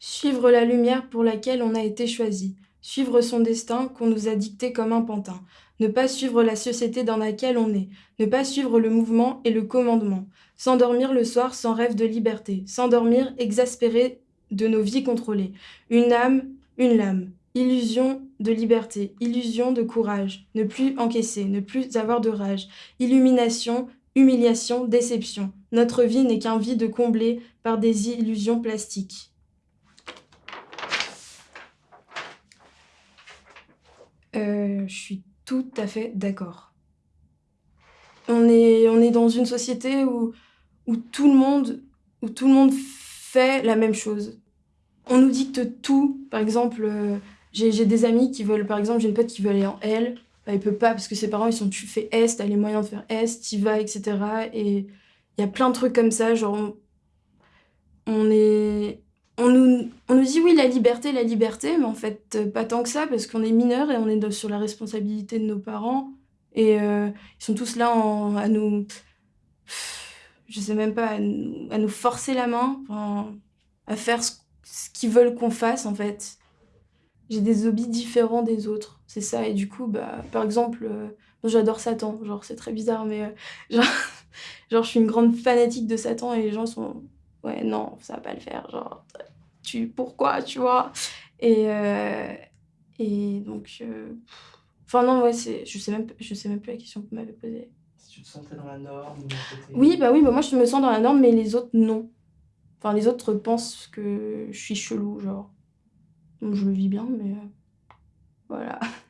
Suivre la lumière pour laquelle on a été choisi. Suivre son destin qu'on nous a dicté comme un pantin. Ne pas suivre la société dans laquelle on est. Ne pas suivre le mouvement et le commandement. S'endormir le soir sans rêve de liberté. S'endormir exaspéré de nos vies contrôlées. Une âme, une lame. Illusion de liberté, illusion de courage. Ne plus encaisser, ne plus avoir de rage. Illumination, humiliation, déception. Notre vie n'est qu'un vide comblé par des illusions plastiques. Euh, je suis tout à fait d'accord. On est, on est dans une société où, où, tout le monde, où tout le monde fait la même chose. On nous dicte tout. Par exemple, euh, j'ai des amis qui veulent, par exemple, j'ai une pote qui veut aller en L. Bah, il peut pas parce que ses parents, ils sont tu fais S, t'as les moyens de faire S, t'y vas, etc. Et il y a plein de trucs comme ça, genre, on est on nous, on nous dit oui, la liberté, la liberté, mais en fait, euh, pas tant que ça, parce qu'on est mineur et on est sur la responsabilité de nos parents. Et euh, ils sont tous là à nous. Je sais même pas, à nous, forcer la main, à faire ce, qu'ils veulent qu'on fasse, en fait. J'ai des hobbies différents des autres, c'est ça. Et du coup, bah, par exemple, euh, j'adore Satan. Genre, c'est très bizarre, mais genre, je suis une grande fanatique de Satan et les gens sont ouais, non, ça va pas le faire. Genre, tu, pourquoi, tu vois? Et, euh, et donc, euh, enfin, non, ouais, c'est, je, sais même, je sais même plus la question que vous m'avez posée. Si tu te sentais dans la norme Oui, bah oui, bah moi je me sens dans la norme, mais les autres, non. Enfin, les autres pensent que je suis chelou, genre. Donc je le vis bien, mais euh, voilà.